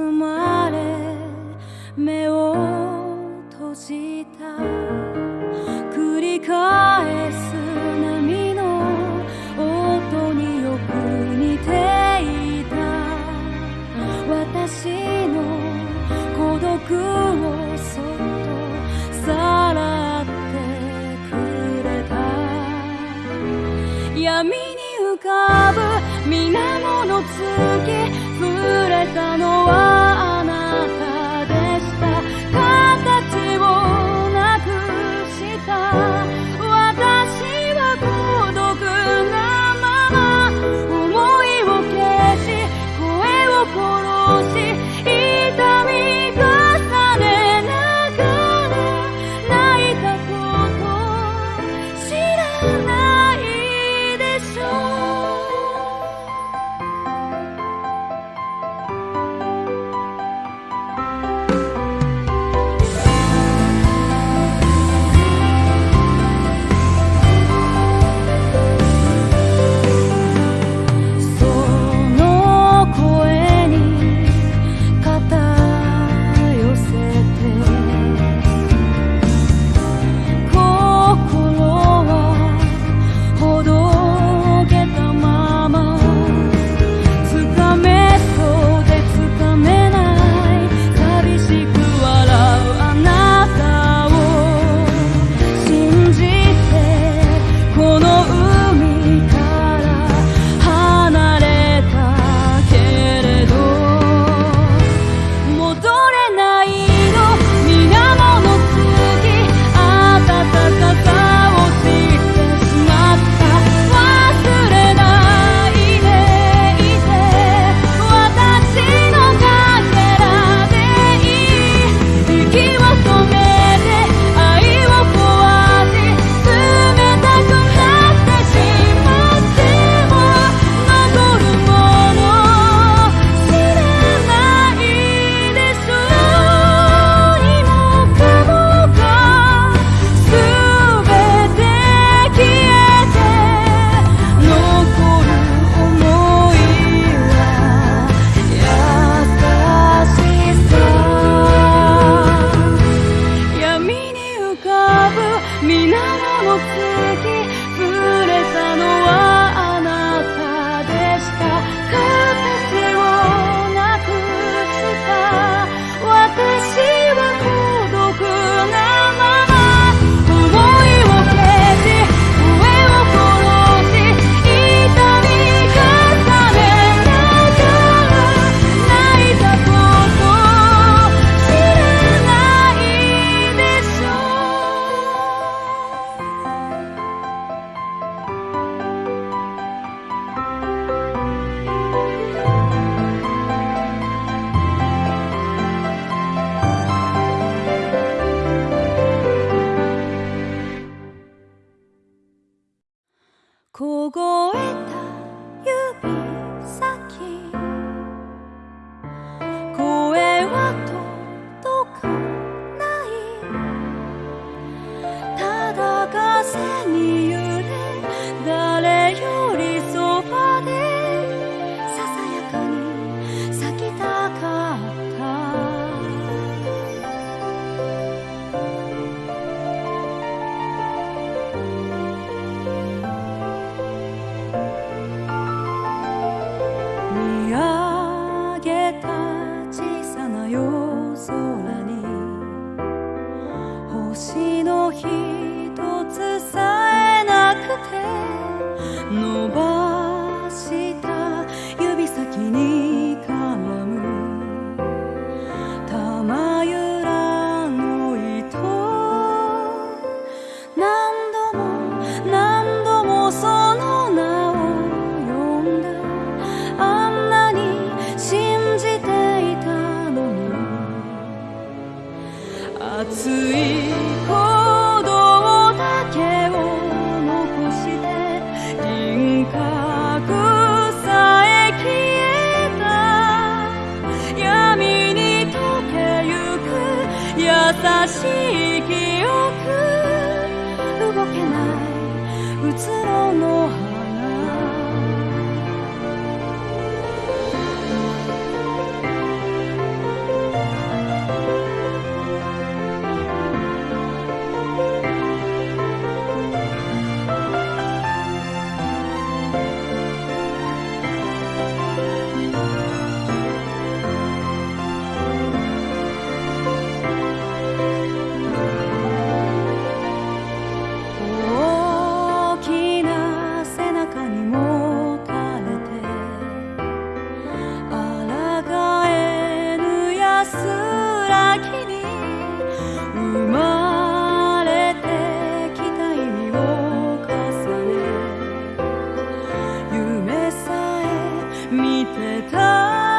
包まれ目を閉じた。繰り返す波の音によく似ていた。私の孤独をそっとさらってくれた。闇に浮かぶ水面の月触れたのは go away. のひとつさえなくて伸ば見て